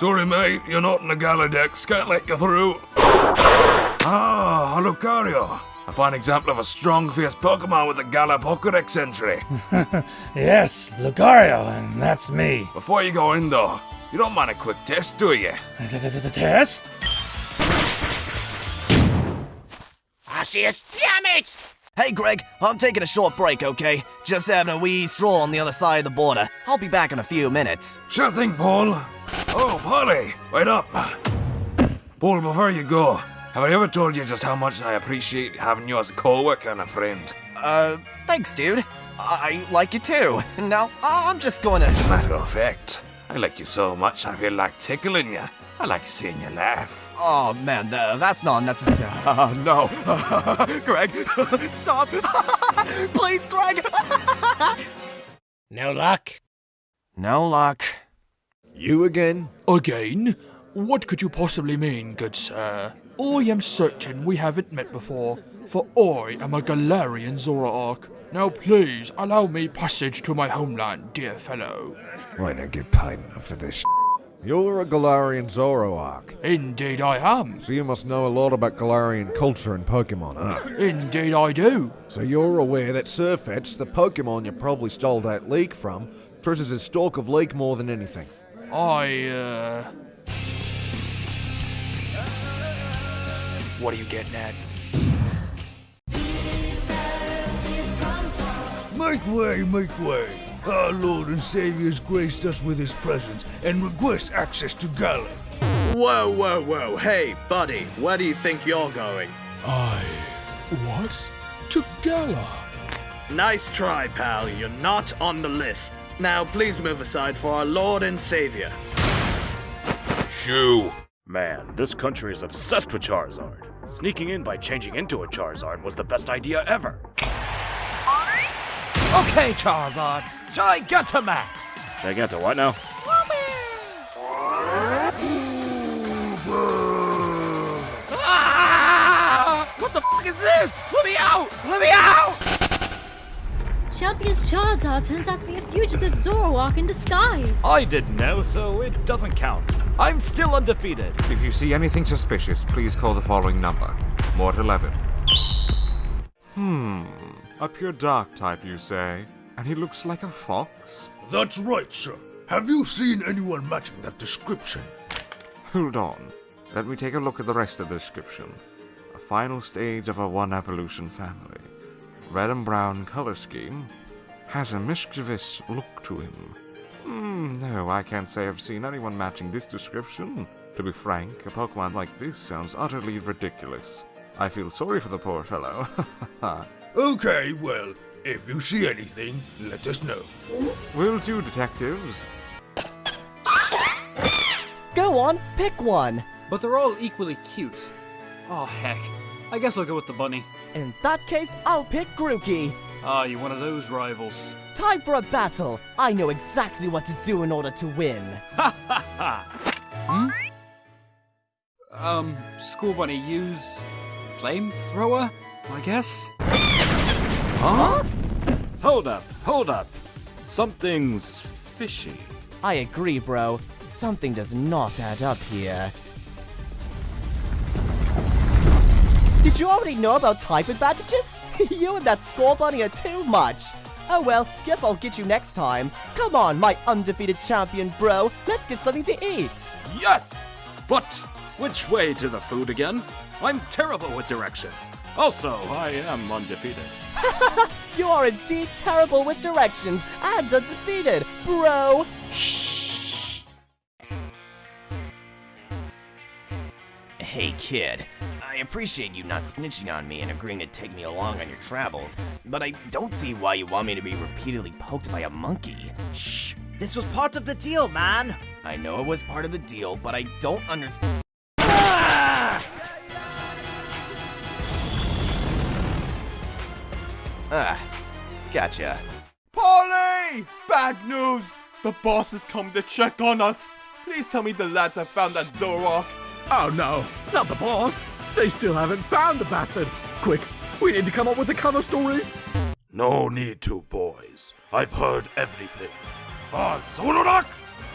Sorry, mate, you're not in the Galardex. Can't let you through. Ah, a Lucario. A fine example of a strong, fierce Pokemon with a Galar Pokedex entry. Yes, Lucario, and that's me. Before you go in, though, you don't mind a quick test, do you? Test? Arceus, damn it! Hey, Greg, I'm taking a short break, okay? Just having a wee stroll on the other side of the border. I'll be back in a few minutes. Sure thing, Paul. Oh, Polly, wait up. Paul, before you go, have I ever told you just how much I appreciate having you as a co-worker and a friend? Uh, thanks, dude. I like you too. Now, I'm just going to. As a Matter of fact, I like you so much I feel like tickling you. I like seeing you laugh. Oh man, th- that's not necessary. Uh, no. Greg, stop. Please, Greg. No luck? no luck. You again? Again? What could you possibly mean, good sir? I am certain we haven't met before, for I am a Galarian Zoroark. Now please allow me passage to my homeland, dear fellow. I don't get paid enough for this. You're a Galarian Zoroark, Indeed I am. so you must know a lot about Galarian culture and Pokemon, huh? Indeed I do. So you're aware that Sirfetch'd, the Pokemon you probably stole that leak from, treasures his stalk of leak more than anything. I, uh... What are you getting at? Make way, make way. Our Lord and Savior has graced us with his presence and requests access to Galar. Whoa, whoa, whoa. Hey, buddy, where do you think you're going? I... What? To Galar? Nice try, pal. You're not on the list. Now, please move aside for our Lord and Savior. Shoo! Man, this country is obsessed with Charizard. Sneaking in by changing into a Charizard was the best idea ever. Okay, Charizard, Gigantamax! Giganta, what now? Ah! What the f is this? Let me out! Let me out! Champion's Charizard turns out to be a fugitive Zoroark in disguise. I didn't know, so it doesn't count. I'm still undefeated. If you see anything suspicious, please call the following number. Mort 11. Hmm. A pure dark type, you say? And he looks like a fox? That's right, sir. Have you seen anyone matching that description? Hold on. Let me take a look at the rest of the description. A final stage of a one evolution family. Red and brown color scheme. Has a mischievous look to him. Hmm, no, I can't say I've seen anyone matching this description. To be frank, a Pokemon like this sounds utterly ridiculous. I feel sorry for the poor fellow. Okay, well, if you see anything, let us know. Will do, detectives. Go on, pick one. But they're all equally cute. Oh, heck. I guess I'll go with the bunny. In that case, I'll pick Grookey. Ah, you one of those rivals. Time for a battle. I know exactly what to do in order to win. hmm? Um, Scorbunny, use flamethrower, I guess? Huh? Hold up, hold up. Something's fishy. I agree, bro. Something does not add up here. Did you already know about type advantages? you and that Scorbunny are too much. Oh well, guess I'll get you next time. Come on, my undefeated champion, bro. Let's get something to eat. Yes! But which way to the food again? I'm terrible with directions. Also, I am undefeated. you are indeed terrible with directions and undefeated, bro. Shh. Hey, kid. I appreciate you not snitching on me and agreeing to take me along on your travels, but I don't see why you want me to be repeatedly poked by a monkey. Shh! This was part of the deal, man! I know it was part of the deal, but I don't understand. Ah, gotcha. Polly! Bad news! The boss has come to check on us. Please tell me the lads have found that Zoroark. Oh no, not the boss. They still haven't found the bastard. Quick, we need to come up with a cover story. No need to, boys. I've heard everything. Ah, Zoroark?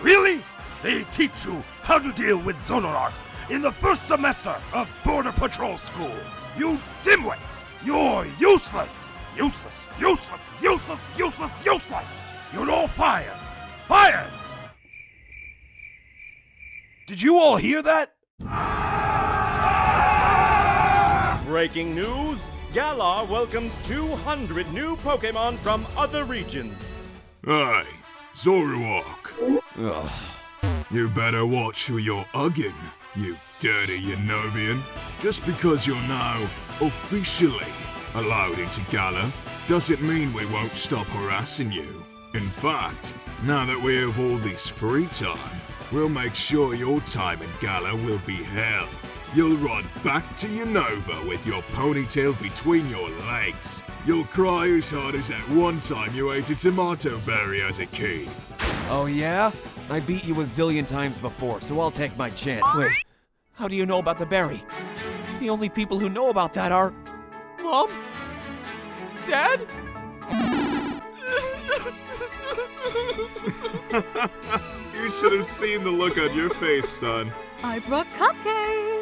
Really? They teach you how to deal with Zoroarks in the first semester of Border Patrol School. You dimwit! You're useless! Useless, useless, useless, useless, useless! You're all fired! Fired! Did you all hear that? Breaking news! Galar welcomes 200 new Pokemon from other regions. Hey, Zoroark. Ugh. You better watch who you're hugging, you dirty Unovian. Just because you're now officially allowed into Galar, doesn't mean we won't stop harassing you. In fact, now that we have all this free time, we'll make sure your time in Galar will be hell. You'll run back to Unova with your ponytail between your legs. You'll cry as hard as that one time you ate a Tamato Berry as a kid. Oh yeah? I beat you a zillion times before, so I'll take my chance. Wait, how do you know about the berry? The only people who know about that are... Mom? Dad? you should have seen the look on your face, son. I brought cupcakes.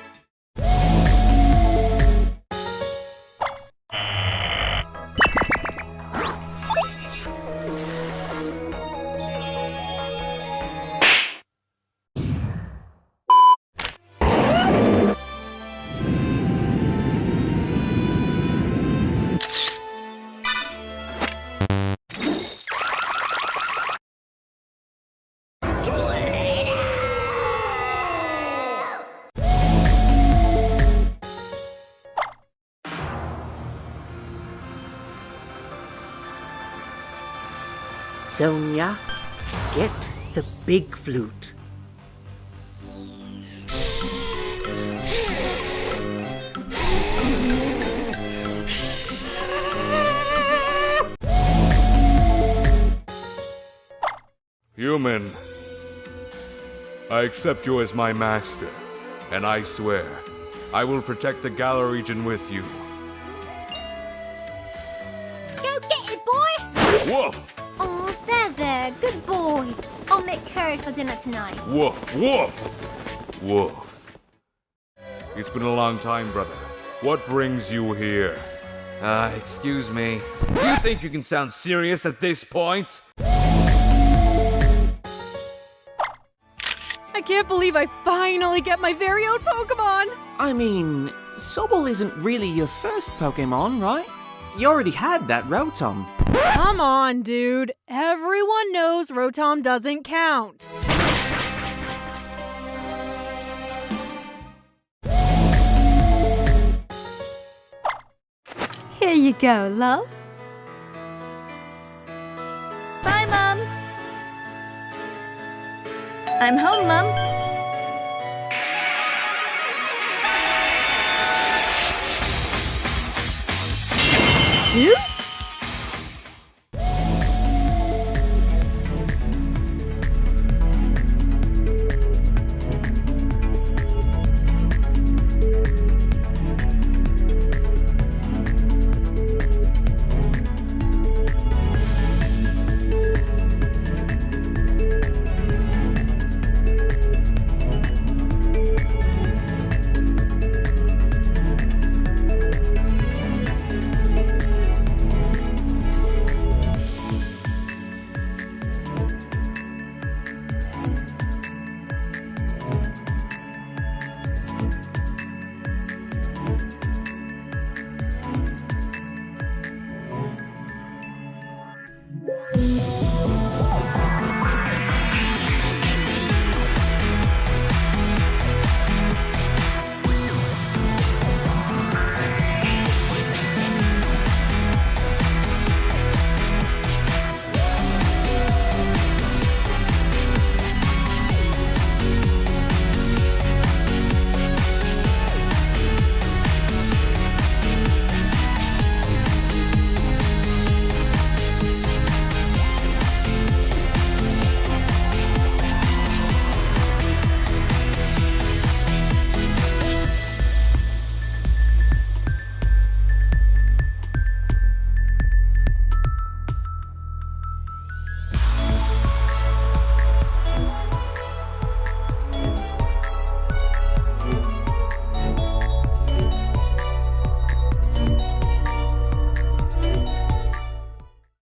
Sonia, get the big flute. Human, I accept you as my master, and I swear I will protect the Galar region with you. I'll make for dinner tonight. Woof! Woof! Woof. It's been a long time, brother. What brings you here? Uh, excuse me. Do you think you can sound serious at this point? I can't believe I finally get my very own Pokemon! I mean, Sobble isn't really your first Pokemon, right? You already had that Rotom. Come on, dude. Everyone knows Rotom doesn't count. Here you go, love. Bye, Mum. I'm home, Mum. You?